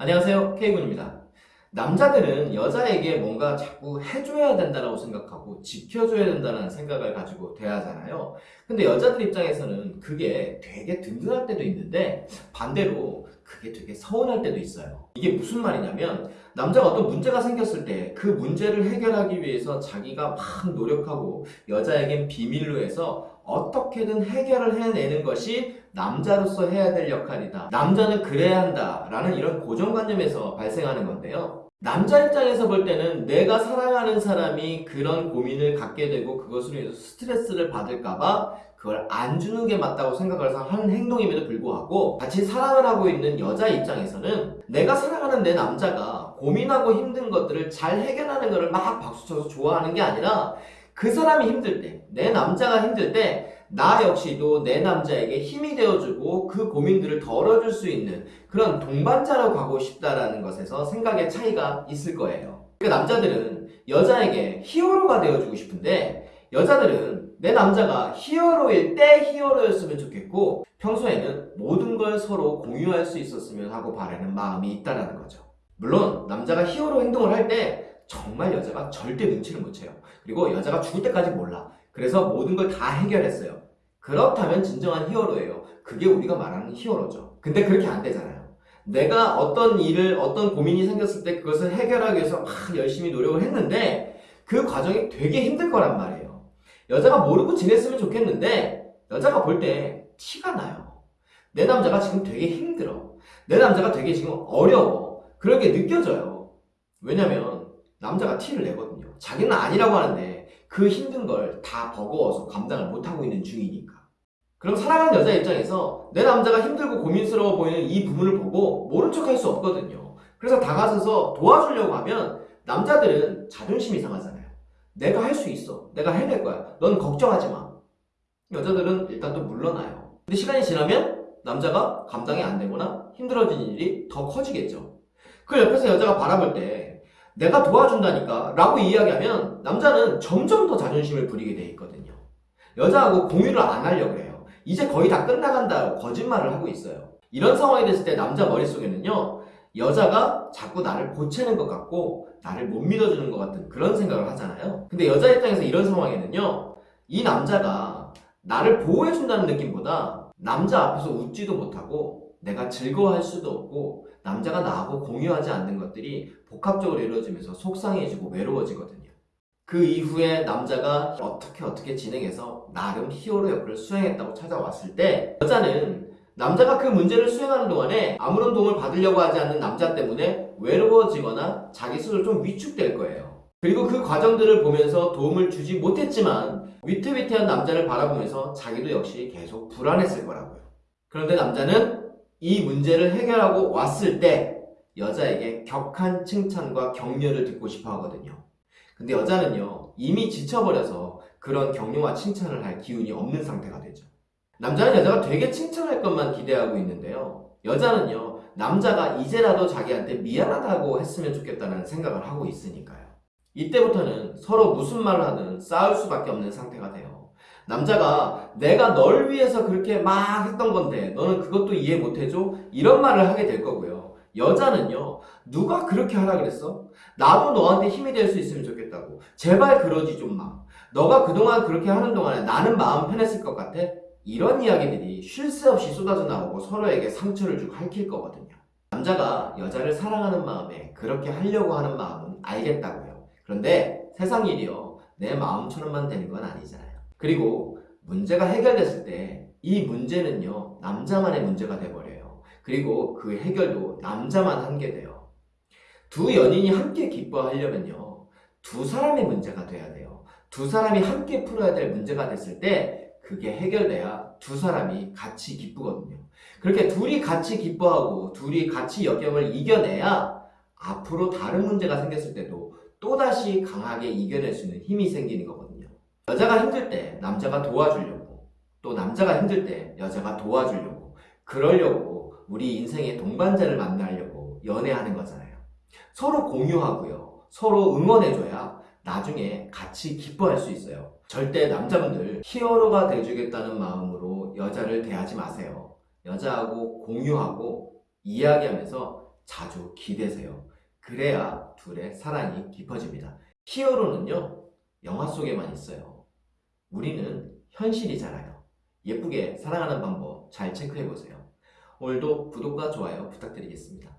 안녕하세요 K군입니다. 남자들은 여자에게 뭔가 자꾸 해줘야 된다고 생각하고 지켜줘야 된다는 생각을 가지고 대하잖아요. 근데 여자들 입장에서는 그게 되게 든든할 때도 있는데 반대로 그게 되게 서운할 때도 있어요. 이게 무슨 말이냐면 남자가 어떤 문제가 생겼을 때 그 문제를 해결하기 위해서 자기가 막 노력하고 여자에겐 비밀로 해서 어떻게든 해결을 해내는 것이 남자로서 해야 될 역할이다. 남자는 그래야 한다. 라는 이런 고정관념에서 발생하는 건데요. 남자 입장에서 볼 때는 내가 사랑하는 사람이 그런 고민을 갖게 되고 그것으로 인해서 스트레스를 받을까봐 그걸 안 주는 게 맞다고 생각을 하는 행동임에도 불구하고 같이 사랑을 하고 있는 여자 입장에서는 내가 사랑하는 내 남자가 고민하고 힘든 것들을 잘 해결하는 것을 막 박수쳐서 좋아하는 게 아니라 그 사람이 힘들 때, 내 남자가 힘들 때 나 역시도 내 남자에게 힘이 되어주고 그 고민들을 덜어줄 수 있는 그런 동반자로 가고 싶다라는 것에서 생각의 차이가 있을 거예요. 그러니까 남자들은 여자에게 히어로가 되어주고 싶은데 여자들은 내 남자가 히어로일 때 히어로였으면 좋겠고 평소에는 모든 걸 서로 공유할 수 있었으면 하고 바라는 마음이 있다는 거죠. 물론 남자가 히어로 행동을 할때 정말 여자가 절대 눈치를 못 채요. 그리고 여자가 죽을 때까지 몰라. 그래서 모든 걸 다 해결했어요. 그렇다면 진정한 히어로예요. 그게 우리가 말하는 히어로죠. 근데 그렇게 안 되잖아요. 내가 어떤 일을, 어떤 고민이 생겼을 때 그것을 해결하기 위해서 막 열심히 노력을 했는데 그 과정이 되게 힘들 거란 말이에요. 여자가 모르고 지냈으면 좋겠는데 여자가 볼 때 티가 나요. 내 남자가 지금 되게 힘들어. 내 남자가 되게 지금 어려워. 그런 게 느껴져요. 왜냐면 남자가 티를 내거든요. 자기는 아니라고 하는데 그 힘든 걸 다 버거워서 감당을 못하고 있는 중이니까. 그럼 사랑하는 여자 입장에서 내 남자가 힘들고 고민스러워 보이는 이 부분을 보고 모른 척 할 수 없거든요. 그래서 다가서서 도와주려고 하면 남자들은 자존심이 상하잖아요. 내가 할 수 있어. 내가 해낼 거야. 넌 걱정하지 마. 여자들은 일단 또 물러나요. 근데 시간이 지나면 남자가 감당이 안 되거나 힘들어지는 일이 더 커지겠죠. 그 옆에서 여자가 바라볼 때 내가 도와준다니까 라고 이야기하면 남자는 점점 더 자존심을 부리게 돼 있거든요. 여자하고 공유를 안 하려고 해요. 이제 거의 다 끝나간다고 거짓말을 하고 있어요. 이런 상황이 됐을 때 남자 머릿속에는요. 여자가 자꾸 나를 보채는 것 같고 나를 못 믿어주는 것 같은 그런 생각을 하잖아요. 근데 여자 입장에서 이런 상황에는요. 이 남자가 나를 보호해준다는 느낌보다 남자 앞에서 웃지도 못하고 내가 즐거워할 수도 없고 남자가 나하고 공유하지 않는 것들이 복합적으로 이루어지면서 속상해지고 외로워지거든요. 그 이후에 남자가 어떻게 어떻게 진행해서 나름 히어로 역할을 수행했다고 찾아왔을 때 여자는 남자가 그 문제를 수행하는 동안에 아무런 도움을 받으려고 하지 않는 남자 때문에 외로워지거나 자기 스스로 좀 위축될 거예요. 그리고 그 과정들을 보면서 도움을 주지 못했지만 위태위태한 남자를 바라보면서 자기도 역시 계속 불안했을 거라고요. 그런데 남자는 이 문제를 해결하고 왔을 때 여자에게 격한 칭찬과 격려를 듣고 싶어 하거든요. 근데 여자는요, 이미 지쳐버려서 그런 격려와 칭찬을 할 기운이 없는 상태가 되죠. 남자는 여자가 되게 칭찬할 것만 기대하고 있는데요. 여자는요, 남자가 이제라도 자기한테 미안하다고 했으면 좋겠다는 생각을 하고 있으니까요. 이때부터는 서로 무슨 말을 하든 싸울 수밖에 없는 상태가 돼요. 남자가 내가 널 위해서 그렇게 막 했던 건데 너는 그것도 이해 못해줘? 이런 말을 하게 될 거고요. 여자는요, 누가 그렇게 하라 그랬어? 나도 너한테 힘이 될 수 있으면 좋겠다고. 제발 그러지 좀 마. 너가 그동안 그렇게 하는 동안에 나는 마음 편했을 것 같아? 이런 이야기들이 쉴 새 없이 쏟아져 나오고 서로에게 상처를 주고 핥힐 거거든요. 남자가 여자를 사랑하는 마음에 그렇게 하려고 하는 마음은 알겠다고요. 그런데 세상 일이요. 내 마음처럼만 되는 건 아니잖아요. 그리고 문제가 해결됐을 때 이 문제는요. 남자만의 문제가 돼버려요. 그리고 그 해결도 남자만 하게 돼요. 두 연인이 함께 기뻐하려면요. 두 사람의 문제가 돼야 돼요. 두 사람이 함께 풀어야 될 문제가 됐을 때 그게 해결돼야 두 사람이 같이 기쁘거든요. 그렇게 둘이 같이 기뻐하고 둘이 같이 역경을 이겨내야 앞으로 다른 문제가 생겼을 때도 또다시 강하게 이겨낼 수 있는 힘이 생기는 거거든요. 여자가 힘들 때 남자가 도와주려고 또 남자가 힘들 때 여자가 도와주려고 그러려고 우리 인생의 동반자를 만나려고 연애하는 거잖아요. 서로 공유하고요. 서로 응원해줘야 나중에 같이 기뻐할 수 있어요. 절대 남자분들 히어로가 돼주겠다는 마음으로 여자를 대하지 마세요. 여자하고 공유하고 이야기하면서 자주 기대세요. 그래야 둘의 사랑이 깊어집니다. 히어로는요, 영화 속에만 있어요. 우리는 현실이잖아요. 예쁘게 사랑하는 방법 잘 체크해보세요. 오늘도 구독과 좋아요 부탁드리겠습니다.